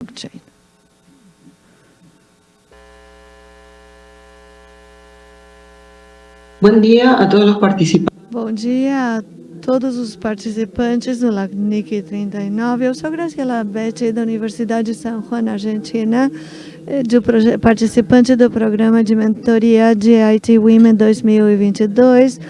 blockchain. Buen día a todos los participantes. Bom dia a todos os participantes do LACNIC 39. Eu sou Graciela Betti, da Universidade de São Juan, Argentina, eh, do participante do programa de mentoria de IT Women 2022.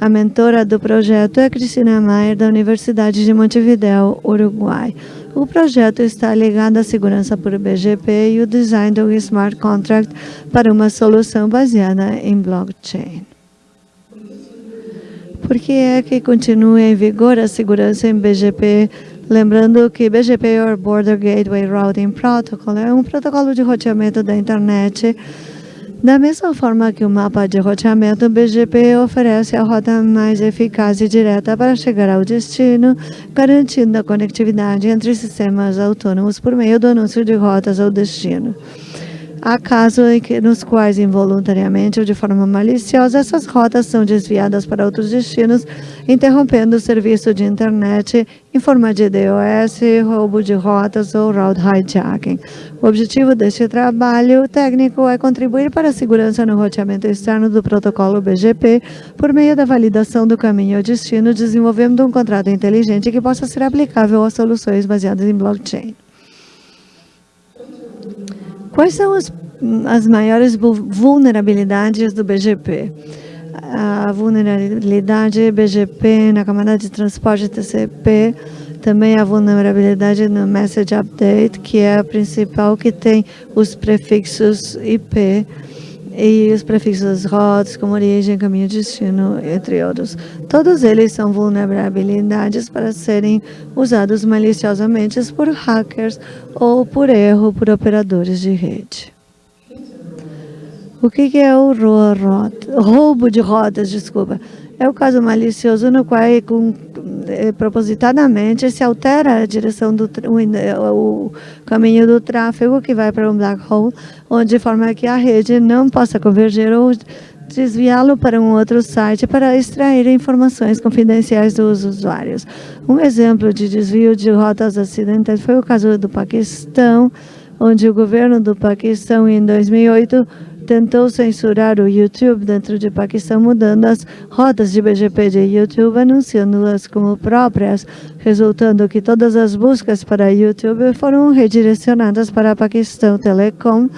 A mentora do projeto é Cristina Maier, da Universidade de Montevideo, Uruguai. O projeto está ligado à segurança por BGP e o design do smart contract para uma solução baseada em blockchain. Por que é que continua em vigor a segurança em BGP? Lembrando que BGP, or Border Gateway Routing Protocol, é um protocolo de roteamento da internet. Da mesma forma que o mapa de roteamento, o BGP oferece a rota mais eficaz e direta para chegar ao destino, garantindo a conectividade entre sistemas autônomos por meio do anúncio de rotas ao destino. Há casos nos quais, involuntariamente ou de forma maliciosa, essas rotas são desviadas para outros destinos, interrompendo o serviço de internet em forma de DOS, roubo de rotas ou route hijacking. O objetivo deste trabalho técnico é contribuir para a segurança no roteamento externo do protocolo BGP por meio da validação do caminho ao destino, desenvolvendo um contrato inteligente que possa ser aplicável a soluções baseadas em blockchain. Quais são as, as maiores vulnerabilidades do BGP? A vulnerabilidade BGP na camada de transporte TCP, também a vulnerabilidade no Message Update, que é a principal que tem os prefixos IP, e os prefixos rotas, como origem, caminho, destino, entre outros. Todos eles são vulnerabilidades para serem usados maliciosamente por hackers ou por erro por operadores de rede. O que é o roubo de rotas? Desculpa. É o caso malicioso no qual, propositadamente, se altera a direção do o, o caminho do tráfego que vai para um black hole, onde de forma que a rede não possa converger ou desviá-lo para um outro site para extrair informações confidenciais dos usuários. Um exemplo de desvio de rotas acidentais foi o caso do Paquistão, onde o governo do Paquistão, em 2008, tentou censurar o YouTube dentro de Paquistão, mudando as rotas de BGP de YouTube, anunciando-as como próprias, resultando que todas as buscas para YouTube foram redirecionadas para Paquistão Telecom,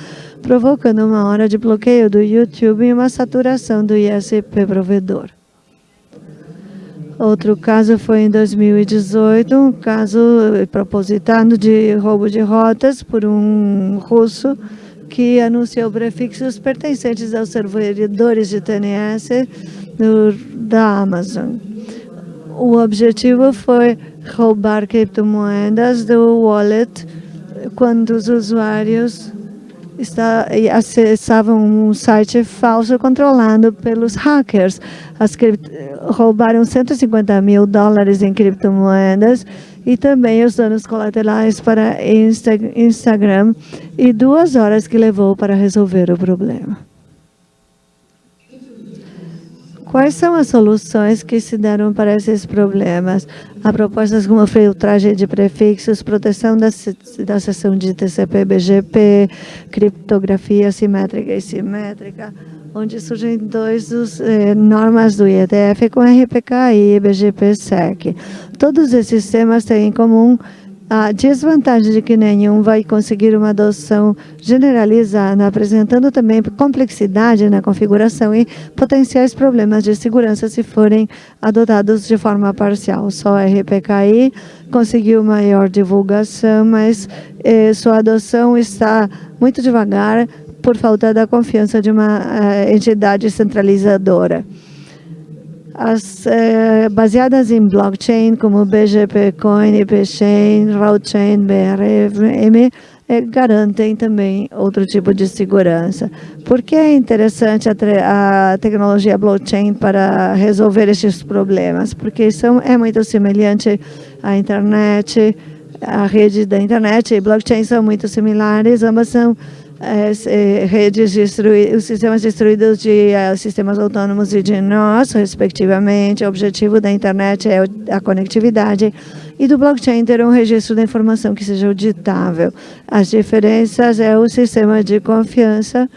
provocando uma hora de bloqueio do YouTube e uma saturação do ISP provedor. Outro caso foi em 2018, um caso propositado de roubo de rotas por um russo que anunciou prefixos pertencentes aos servidores de TNS do, da Amazon. O objetivo foi roubar criptomoedas do wallet quando os usuários está, acessavam um site falso controlado pelos hackers. As, roubaram 150 mil dólares em criptomoedas e também os danos colaterais para Insta Instagram e duas horas que levou para resolver o problema. Quais são as soluções que se deram para esses problemas? Há propostas como filtragem de prefixos, proteção da, da seção de TCP-BGP, criptografia simétrica e simétrica, onde surgem dois dos eh, normas do IETF com RPKI e BGP-SEC. Todos esses sistemas têm em comum a desvantagem de que nenhum vai conseguir uma adoção generalizada, apresentando também complexidade na configuração e potenciais problemas de segurança se forem adotados de forma parcial. Só a RPKI conseguiu maior divulgação, mas eh, sua adoção está muito devagar por falta da confiança de uma uh, entidade centralizadora. As, uh, baseadas em blockchain, como BGP Coin, IPChain, Roadchain, BRM, eh, garantem também outro tipo de segurança. Por que é interessante a, a, tecnologia blockchain para resolver esses problemas? Porque são, é muito semelhante à internet, a rede da internet e blockchain são muito similares, ambas são é, redes os sistemas destruídos de uh, sistemas autônomos e de nós, respectivamente. O objetivo da internet é a conectividade e do blockchain ter um registro da informação que seja auditável. As diferenças é o sistema de confiança.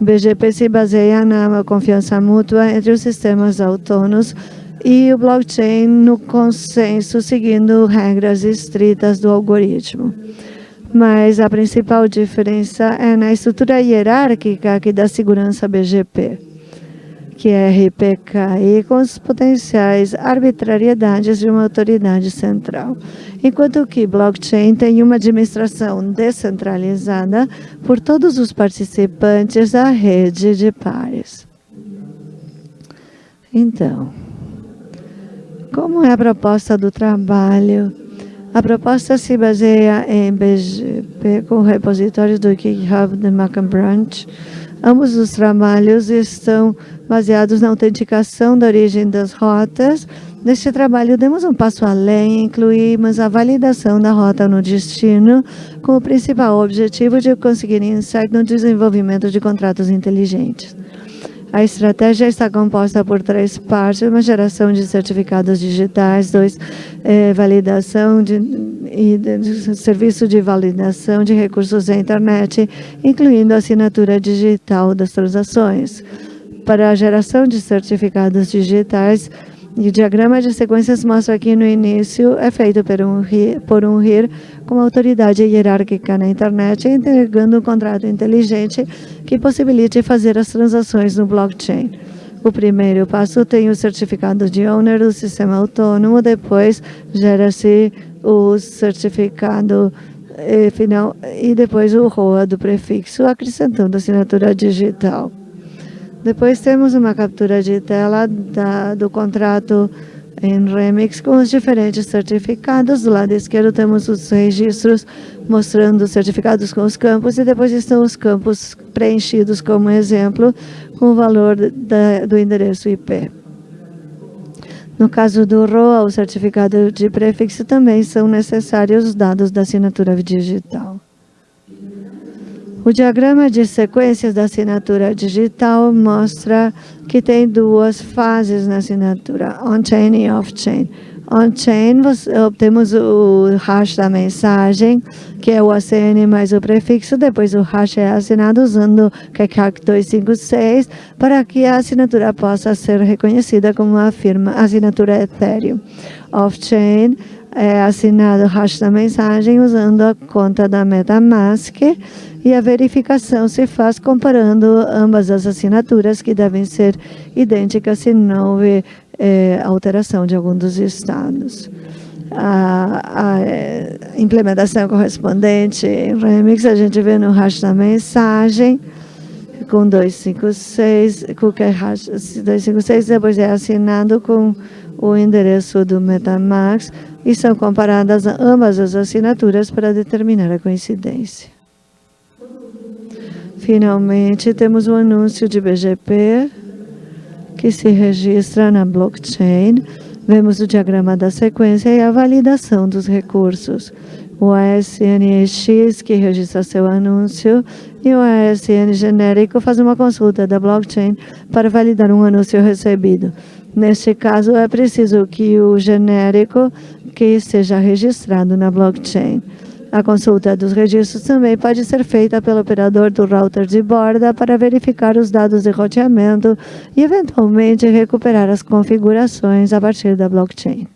BGP se baseia na confiança mútua entre os sistemas autônomos e o blockchain no consenso, seguindo regras estritas do algoritmo. Mas a principal diferença é na estrutura hierárquica aqui da segurança BGP que é RPKI, com as potenciais arbitrariedades de uma autoridade central, enquanto que blockchain tem uma administração descentralizada por todos os participantes da rede de pares. Então, como é a proposta do trabalho? A proposta se baseia em BGP com repositórios do GitHub de Macan Branch, Ambos os trabalhos estão baseados na autenticação da origem das rotas. Neste trabalho, demos um passo além e incluímos a validação da rota no destino, com o principal objetivo de conseguir insight no desenvolvimento de contratos inteligentes. A estratégia está composta por três partes, uma geração de certificados digitais, dois, eh, validação de, e de, serviço de validação de recursos da internet, incluindo a assinatura digital das transações. Para a geração de certificados digitais, e o diagrama de sequências mostra aqui no início é feito por um, RIR, por um RIR com uma autoridade hierárquica na internet, entregando um contrato inteligente que possibilite fazer as transações no blockchain. O primeiro passo tem o certificado de owner do sistema autônomo, depois gera-se o certificado eh, final e depois o ROA do prefixo, acrescentando assinatura digital. Depois temos uma captura de tela da, do contrato em Remix com os diferentes certificados. Do lado esquerdo temos os registros mostrando os certificados com os campos e depois estão os campos preenchidos como exemplo com o valor da, do endereço IP. No caso do ROA, o certificado de prefixo também são necessários os dados da assinatura digital. O diagrama de sequências da assinatura digital mostra que tem duas fases na assinatura, on-chain e off-chain. On-chain, obtemos o hash da mensagem, que é o ACN mais o prefixo, depois o hash é assinado usando KECAC 256 para que a assinatura possa ser reconhecida como uma firma, assinatura Ethereum. Off-chain é assinado o hash da mensagem usando a conta da MetaMask, e a verificação se faz comparando ambas as assinaturas que devem ser idênticas se não houver é, alteração de algum dos estados. A, a é, implementação correspondente em Remix, a gente vê no hash da mensagem, com 256, com que hash 256, depois é assinado com o endereço do Metamask e são comparadas ambas as assinaturas para determinar a coincidência. Finalmente, temos o um anúncio de BGP que se registra na blockchain. Vemos o diagrama da sequência e a validação dos recursos. O ASNX, que registra seu anúncio, e o ASN genérico faz uma consulta da blockchain para validar um anúncio recebido. Neste caso, é preciso que o genérico que seja registrado na blockchain. A consulta dos registros também pode ser feita pelo operador do router de borda para verificar os dados de roteamento e, eventualmente, recuperar as configurações a partir da blockchain.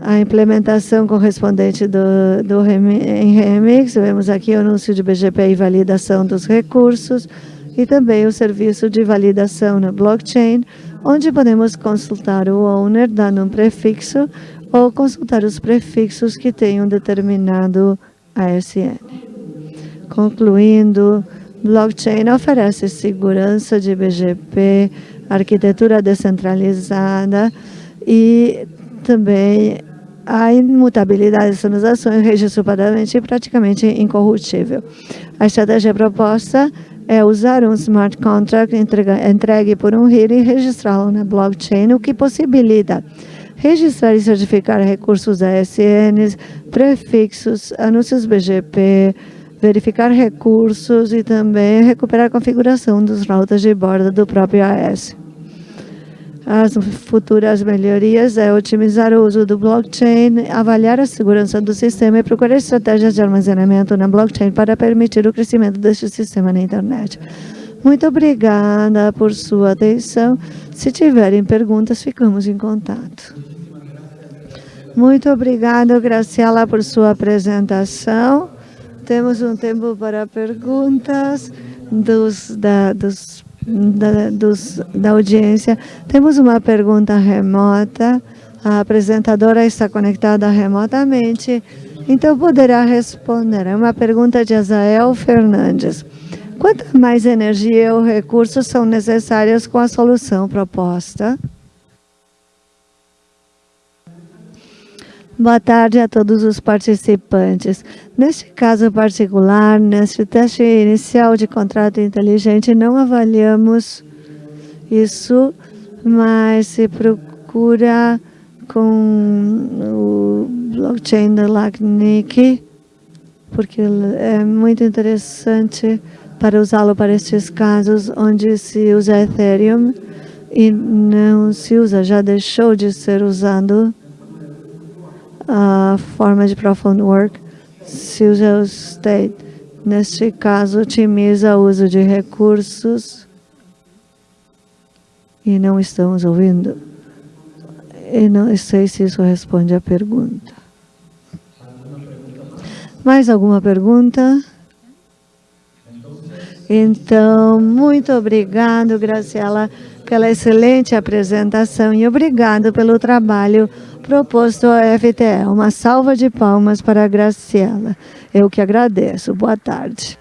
A implementação correspondente do, do em Remix, vemos aqui o anúncio de BGP e validação dos recursos e também o serviço de validação na blockchain, onde podemos consultar o owner dando um prefixo ou consultar os prefixos que tenham determinado ASN. Concluindo, blockchain oferece segurança de BGP, arquitetura descentralizada e também a imutabilidade das transações, registro padrãomente e praticamente incorruptível. A estratégia proposta é usar um smart contract entregue por um RIR e registrá-lo na blockchain, o que possibilita registrar e certificar recursos ASNs, prefixos, anúncios BGP, verificar recursos e também recuperar a configuração dos routers de borda do próprio AS. As futuras melhorias é otimizar o uso do blockchain, avaliar a segurança do sistema e procurar estratégias de armazenamento na blockchain para permitir o crescimento deste sistema na internet. Muito obrigada por sua atenção. Se tiverem perguntas, ficamos em contato. Muito obrigada, Graciela, por sua apresentação. Temos um tempo para perguntas dos, da, dos, da, dos, da audiência. Temos uma pergunta remota. A apresentadora está conectada remotamente, então poderá responder. É uma pergunta de Azael Fernandes. Quanto mais energia ou recursos são necessários com a solução proposta? Boa tarde a todos os participantes. Neste caso particular, neste teste inicial de contrato inteligente, não avaliamos isso, mas se procura com o blockchain da LACNIC, porque é muito interessante para usá-lo para estes casos onde se usa Ethereum e não se usa, já deixou de ser usado a forma de Profound Work se o state. Neste caso, otimiza o uso de recursos e não estamos ouvindo. E não sei se isso responde à pergunta. Mais alguma pergunta? Então, muito obrigado, Graciela, pela excelente apresentação e obrigado pelo trabalho proposto ao FTE. Uma salva de palmas para a Graciela. Eu que agradeço. Boa tarde.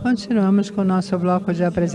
Continuamos com o nosso bloco de apresentação.